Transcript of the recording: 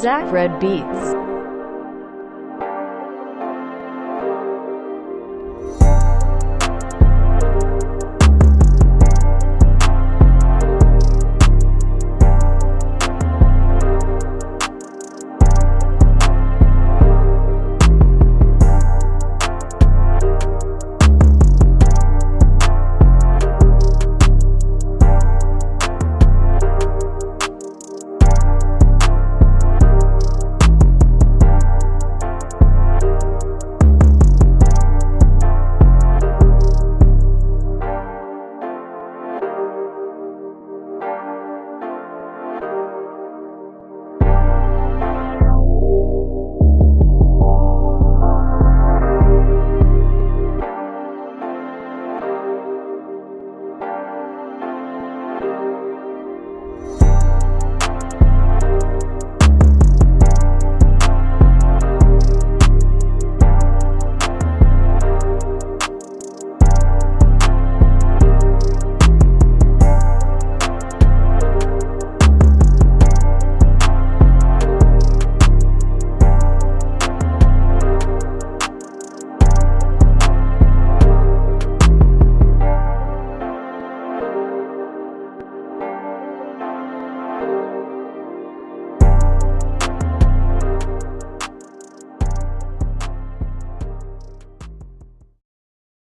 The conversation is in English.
Zach Red Beats.